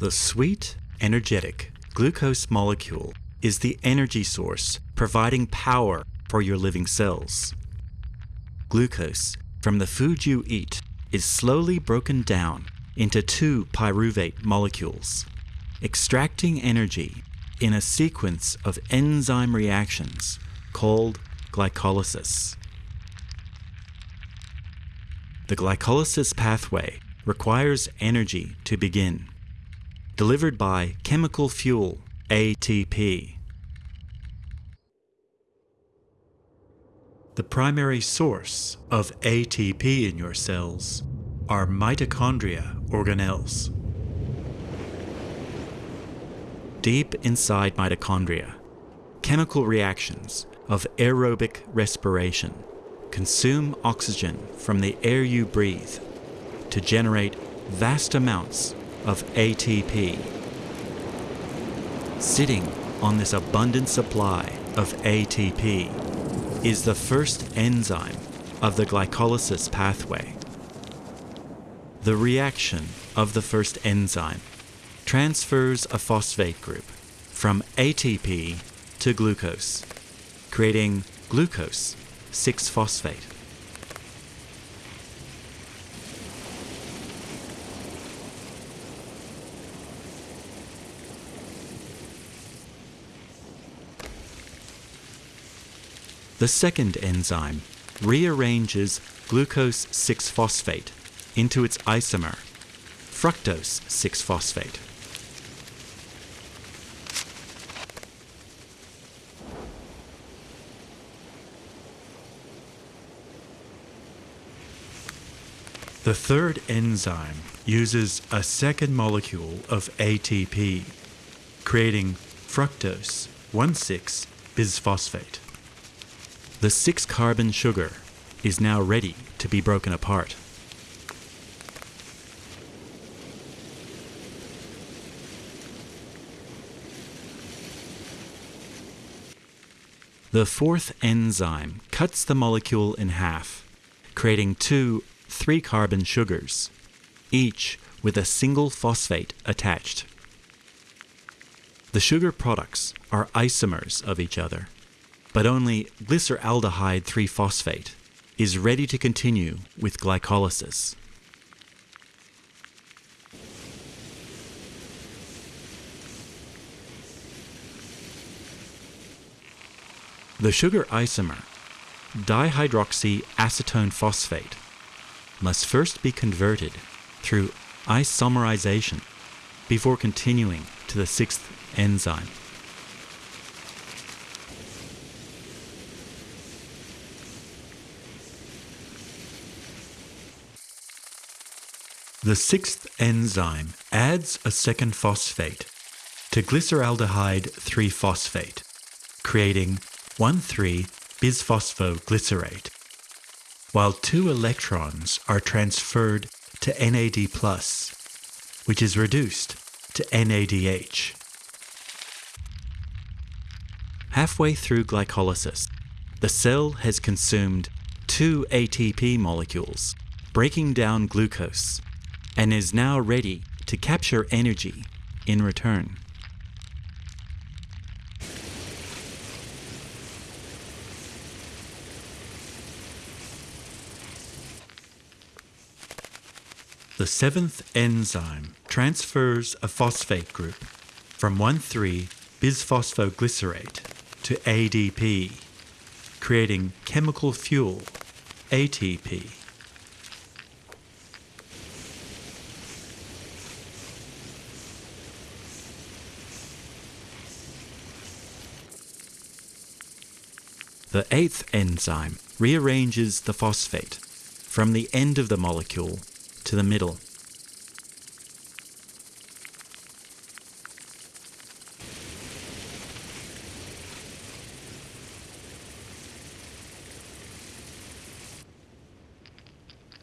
The sweet, energetic glucose molecule is the energy source providing power for your living cells. Glucose from the food you eat is slowly broken down into two pyruvate molecules, extracting energy in a sequence of enzyme reactions called glycolysis. The glycolysis pathway requires energy to begin, delivered by chemical fuel ATP. The primary source of ATP in your cells are mitochondria organelles. Deep inside mitochondria, chemical reactions of aerobic respiration consume oxygen from the air you breathe to generate vast amounts of ATP. Sitting on this abundant supply of ATP is the first enzyme of the glycolysis pathway. The reaction of the first enzyme transfers a phosphate group from ATP to glucose, creating glucose 6-phosphate. The second enzyme rearranges glucose 6-phosphate into its isomer, fructose 6-phosphate. The third enzyme uses a second molecule of ATP, creating fructose 1,6-bisphosphate. The six-carbon sugar is now ready to be broken apart. The fourth enzyme cuts the molecule in half, creating two three-carbon sugars, each with a single phosphate attached. The sugar products are isomers of each other, but only glyceraldehyde 3-phosphate is ready to continue with glycolysis. The sugar isomer, dihydroxyacetone phosphate, must first be converted through isomerization before continuing to the sixth enzyme. The sixth enzyme adds a second phosphate to glyceraldehyde 3-phosphate, creating 1,3-bisphosphoglycerate, while two electrons are transferred to NAD+, which is reduced to NADH. Halfway through glycolysis, the cell has consumed two ATP molecules, breaking down glucose and is now ready to capture energy in return. The seventh enzyme transfers a phosphate group from 1,3-bisphosphoglycerate to ADP, creating chemical fuel ATP. The eighth enzyme rearranges the phosphate from the end of the molecule to the middle.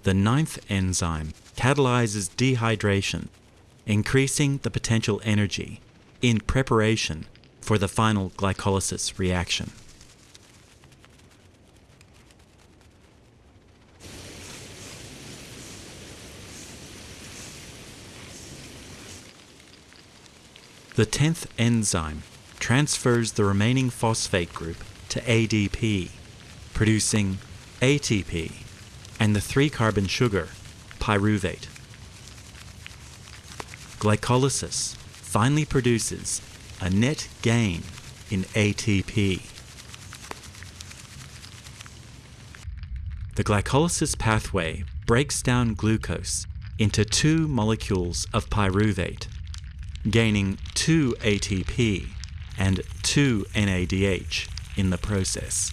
The ninth enzyme catalyzes dehydration, increasing the potential energy in preparation for the final glycolysis reaction. The 10th enzyme transfers the remaining phosphate group to ADP, producing ATP and the 3 carbon sugar, pyruvate. Glycolysis finally produces a net gain in ATP. The glycolysis pathway breaks down glucose into two molecules of pyruvate, gaining 2 ATP and 2 NADH in the process.